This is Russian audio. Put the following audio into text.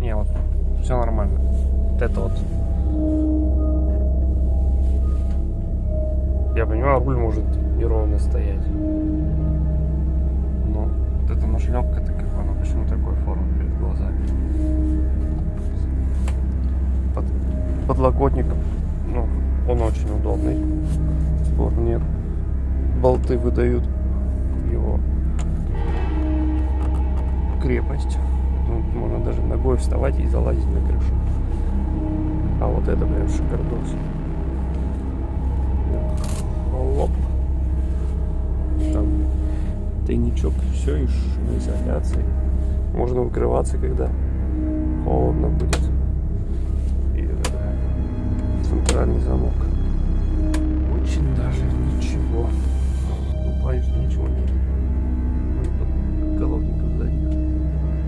Не, вот все нормально. Вот это вот. Я понимаю, руль может неровно стоять. Но вот эта нашлепка, это как она почему такой формы перед глазами. Под, подлокотник, ну, он очень удобный. Спор нет. Болты выдают его крепость. Ну, можно даже ногой вставать и залазить на крышу. А вот это прям шикардос. Лоп. Там тайничок, все и шумоизоляции. Можно укрываться, когда холодно будет. И это, центральный замок.